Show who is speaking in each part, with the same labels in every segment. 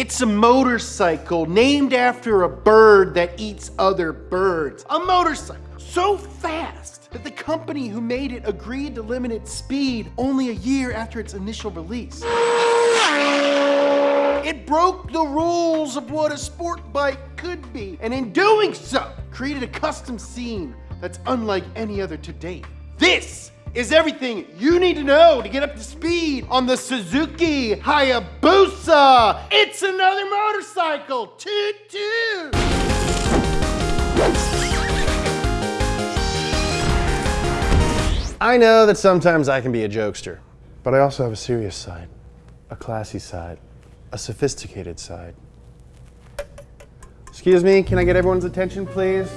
Speaker 1: It's a motorcycle named after a bird that eats other birds. A motorcycle so fast that the company who made it agreed to limit its speed only a year after its initial release. It broke the rules of what a sport bike could be, and in doing so, created a custom scene that's unlike any other to date. This is everything you need to know to get up to speed on the Suzuki Hayabusa. It's another motorcycle. Toot toot.
Speaker 2: I know that sometimes I can be a jokester, but I also have a serious side, a classy side, a sophisticated side. Excuse me, can I get everyone's attention, please?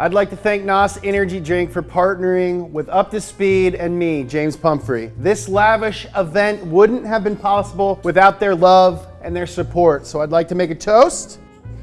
Speaker 2: I'd like to thank NOS Energy Drink for partnering with Up to Speed and me, James Pumphrey. This lavish event wouldn't have been possible without their love and their support. So I'd like to make a toast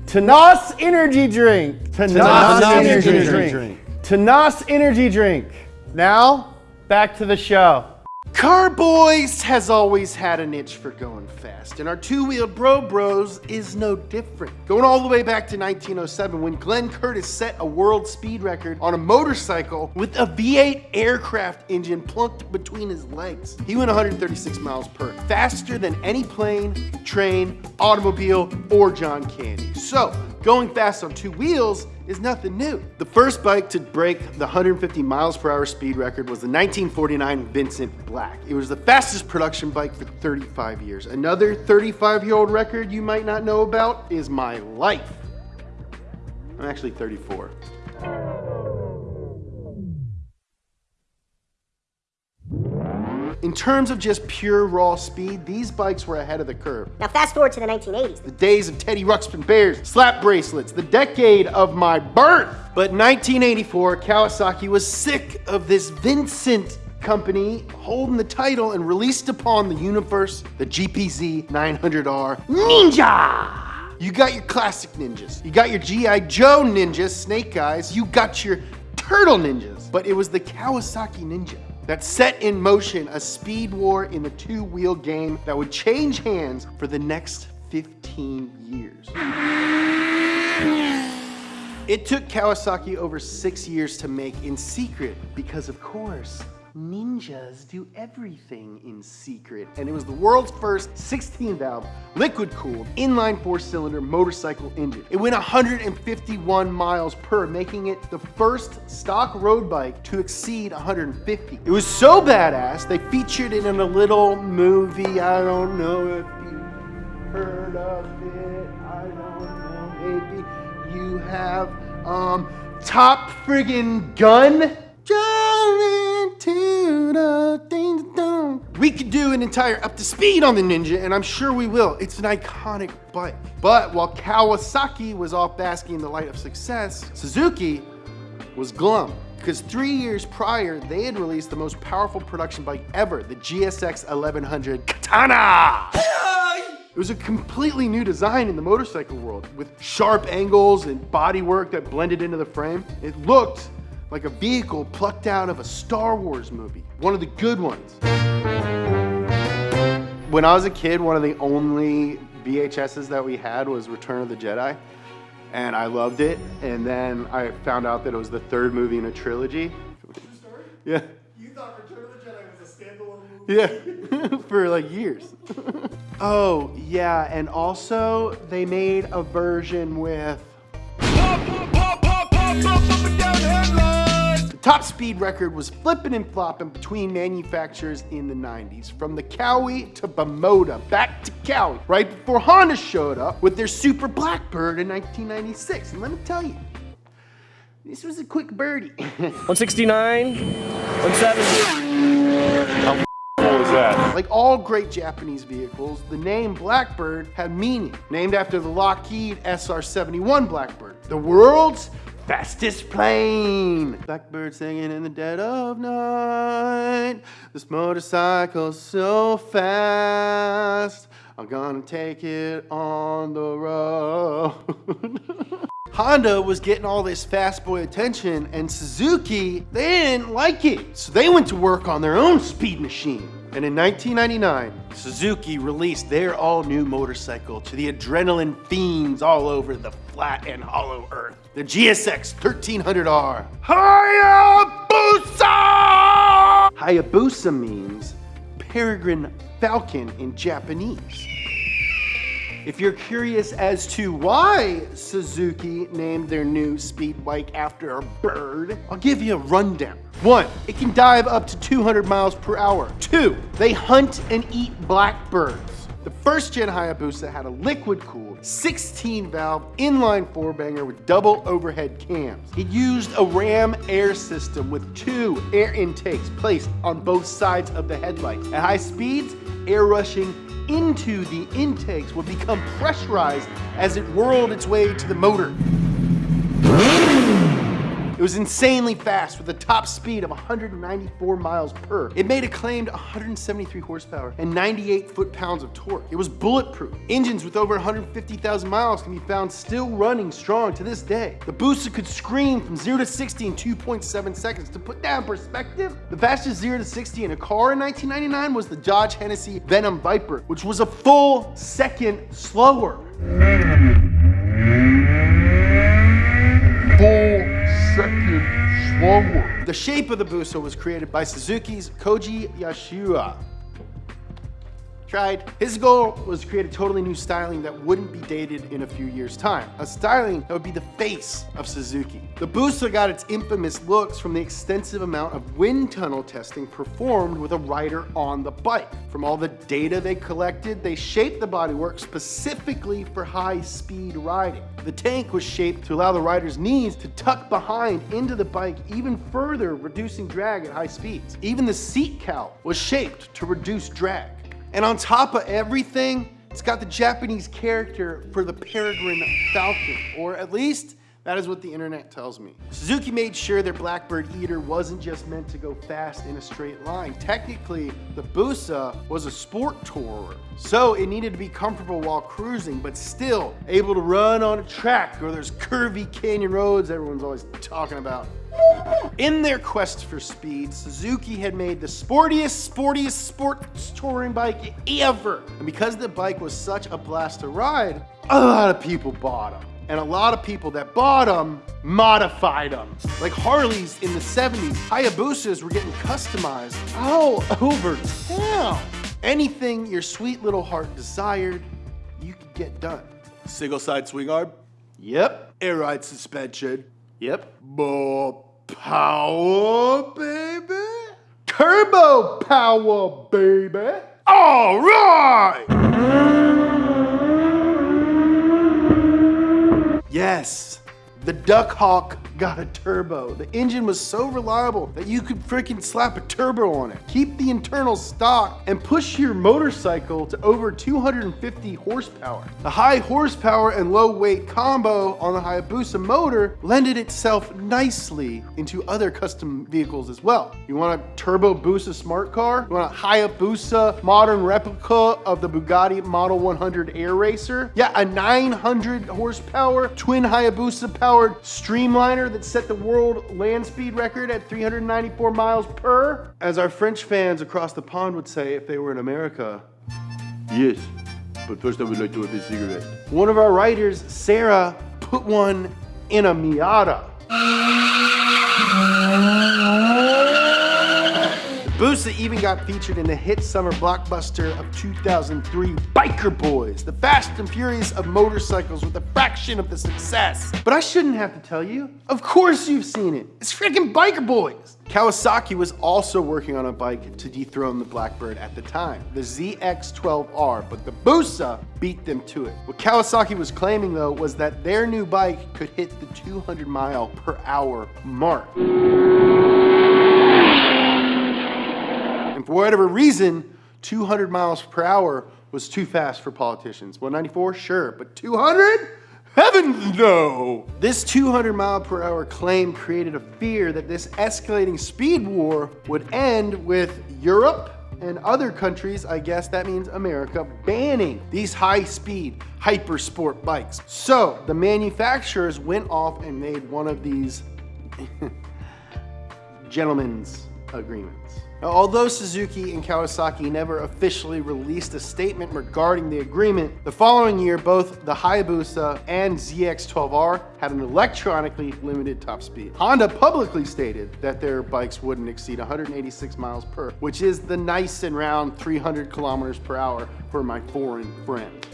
Speaker 2: to NOS Energy Drink. To, NOS, Energy, Drink. To NOS Energy Drink. Now, back to the show.
Speaker 1: Carboys has always had a niche for going fast, and our two-wheeled Bro Bros is no different. Going all the way back to 1907 when Glenn Curtiss set a world speed record on a motorcycle with a V8 aircraft engine plunked between his legs. He went 136 miles per, faster than any plane, train, automobile, or John Candy. So, going fast on two wheels is nothing new. The first bike to break the 150 miles per hour speed record was the 1949 Vincent Black. It was the fastest production bike for 35 years. Another 35 year old record you might not know about is my life. I'm actually 34. In terms of just pure raw speed, these bikes were ahead of the curve.
Speaker 3: Now fast forward to the 1980s.
Speaker 1: The days of Teddy Ruxpin bears, slap bracelets, the decade of my birth. But 1984, Kawasaki was sick of this Vincent company holding the title and released upon the universe the GPZ 900R Ninja. You got your classic ninjas. You got your G.I. Joe ninjas, Snake Eyes. You got your Turtle ninjas. But it was the Kawasaki Ninja that set in motion a speed war in the two-wheel game that would change hands for the next 15 years. It took Kawasaki over six years to make in secret because, of course, ninjas do everything in secret. And it was the world's first 16 valve, liquid cooled, inline four cylinder motorcycle engine. It went 151 miles per, making it the first stock road bike to exceed 150. It was so badass, they featured it in a little movie. I don't know if you heard of it. I don't know, maybe you have. Um, Top Friggin' Gun. We could do an entire up to speed on the Ninja, and I'm sure we will. It's an iconic bike. But while Kawasaki was off basking in the light of success, Suzuki was glum. Because three years prior, they had released the most powerful production bike ever, the GSX 1100 Katana. It was a completely new design in the motorcycle world with sharp angles and bodywork that blended into the frame. It looked like a vehicle plucked out of a Star Wars movie, one of the good ones. When I was a kid, one of the only VHSs that we had was Return of the Jedi, and I loved it. And then I found out that it was the third movie in a trilogy. Story? Yeah.
Speaker 4: You thought Return of the Jedi was a standalone movie?
Speaker 1: Yeah, for like years. oh, yeah, and also they made a version with Top speed record was flipping and flopping between manufacturers in the 90s, from the Kawi to Bimota, back to Kawi, right before Honda showed up with their Super Blackbird in 1996. And let me tell you, this was a quick birdie.
Speaker 5: 169, 170.
Speaker 1: Like all great Japanese vehicles, the name Blackbird had meaning, named after the Lockheed SR-71 Blackbird, the world's fastest plane. Blackbird singing in the dead of night. This motorcycle's so fast. I'm gonna take it on the road. Honda was getting all this fast boy attention, and Suzuki, they didn't like it. So they went to work on their own speed machine. And in 1999, Suzuki released their all new motorcycle to the adrenaline fiends all over the flat and hollow earth the GSX 1300R. Hayabusa! Hayabusa means peregrine falcon in Japanese. If you're curious as to why Suzuki named their new speed bike after a bird, I'll give you a rundown. One, it can dive up to 200 miles per hour. Two, they hunt and eat blackbirds. The first gen Hayabusa had a liquid cooled 16 valve inline four banger with double overhead cams. It used a ram air system with two air intakes placed on both sides of the headlights. At high speeds, air rushing into the intakes would become pressurized as it whirled its way to the motor. It was insanely fast with a top speed of 194 miles per. It made a claimed 173 horsepower and 98 foot-pounds of torque. It was bulletproof. Engines with over 150,000 miles can be found still running strong to this day. The Busa could scream from 0 to 60 in 2.7 seconds. To put that in perspective, the fastest 0 to 60 in a car in 1999 was the Dodge Hennessey Venom Viper, which was a full second slower. Full slower. The shape of the Busa was created by Suzuki's Koji Yasuda. Tried. His goal was to create a totally new styling that wouldn't be dated in a few years' time. A styling that would be the face of Suzuki. The Busa got its infamous looks from the extensive amount of wind tunnel testing performed with a rider on the bike. From all the data they collected, they shaped the bodywork specifically for high-speed riding. The tank was shaped to allow the rider's knees to tuck behind into the bike even further, reducing drag at high speeds. Even the seat cowl was shaped to reduce drag. And on top of everything, it's got the Japanese character for the peregrine falcon, or at least that is what the internet tells me. Suzuki made sure their Blackbird Eater wasn't just meant to go fast in a straight line. Technically, the Busa was a sport tourer, so it needed to be comfortable while cruising, but still able to run on a track or those curvy canyon roads everyone's always talking about. In their quest for speed, Suzuki had made the sportiest, sportiest sports touring bike ever. And because the bike was such a blast to ride, a lot of people bought them. And a lot of people that bought them modified them. Like Harleys in the 70s, Hayabusas were getting customized all over town. Anything your sweet little heart desired, you could get done. Single side swing arm? Yep. Air ride suspension? Yep. More power, baby. Turbo power, baby. All right. Yes, the Duck Hawk got a turbo. The engine was so reliable that you could freaking slap a turbo on it. Keep the internal stock and push your motorcycle to over 250 horsepower. The high horsepower and low weight combo on the Hayabusa motor lended itself nicely into other custom vehicles as well. You want a turbo Busa smart car? You want a Hayabusa modern replica of the Bugatti Model 100 Air Racer? Yeah, a 900 horsepower twin Hayabusa powered streamliner that set the world land speed record at 394 miles per. As our French fans across the pond would say if they were in America, yes, but first I would like to have a cigarette. One of our writers, Sarah, put one in a Miata. Busa even got featured in the hit summer blockbuster of 2003, Biker Boys, the fast and furious of motorcycles with a fraction of the success. But I shouldn't have to tell you. Of course you've seen it. It's freaking Biker Boys. Kawasaki was also working on a bike to dethrone the Blackbird at the time, the ZX-12R, but the Busa beat them to it. What Kawasaki was claiming though was that their new bike could hit the 200 mile per hour mark. For whatever reason, 200 miles per hour was too fast for politicians. 194, sure, but 200? Heavens no! This 200 mile per hour claim created a fear that this escalating speed war would end with Europe and other countries, I guess that means America, banning these high speed hyper sport bikes. So the manufacturers went off and made one of these gentlemen's agreements. Now, although Suzuki and Kawasaki never officially released a statement regarding the agreement, the following year both the Hayabusa and ZX12R had an electronically limited top speed. Honda publicly stated that their bikes wouldn't exceed 186 miles per, which is the nice and round 300 kilometers per hour for my foreign friend.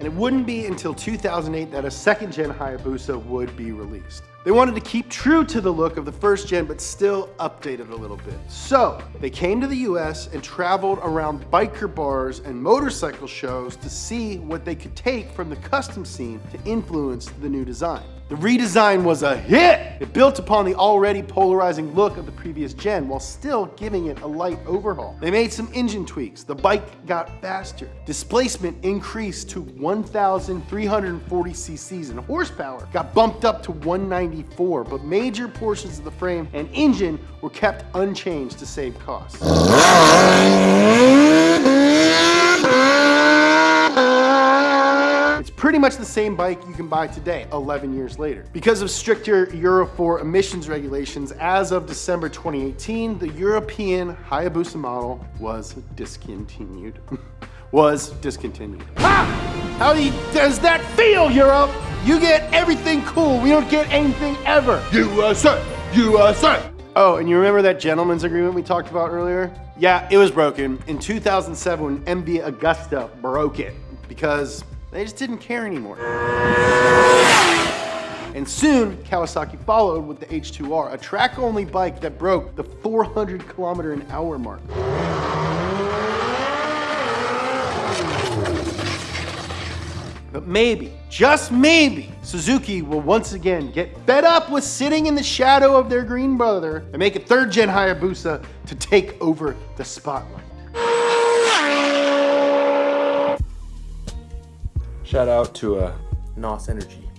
Speaker 1: and it wouldn't be until 2008 that a second gen Hayabusa would be released. They wanted to keep true to the look of the first gen, but still update it a little bit. So they came to the US and traveled around biker bars and motorcycle shows to see what they could take from the custom scene to influence the new design. The redesign was a hit! It built upon the already polarizing look of the previous gen while still giving it a light overhaul. They made some engine tweaks. The bike got faster. Displacement increased to 1,340 cc's and horsepower got bumped up to 194, but major portions of the frame and engine were kept unchanged to save costs. Pretty much the same bike you can buy today, 11 years later. Because of stricter Euro 4 emissions regulations, as of December 2018, the European Hayabusa model was discontinued. was discontinued. Ha! How does that feel, Europe? You get everything cool, we don't get anything ever. USA! USA! Oh, and you remember that gentleman's agreement we talked about earlier? Yeah, it was broken in 2007 when MV Agusta broke it because they just didn't care anymore. And soon, Kawasaki followed with the H2R, a track-only bike that broke the 400 kilometer an hour mark. But maybe, just maybe, Suzuki will once again get fed up with sitting in the shadow of their green brother and make a third gen Hayabusa to take over the spotlight.
Speaker 3: Shout out to uh, NOS Energy.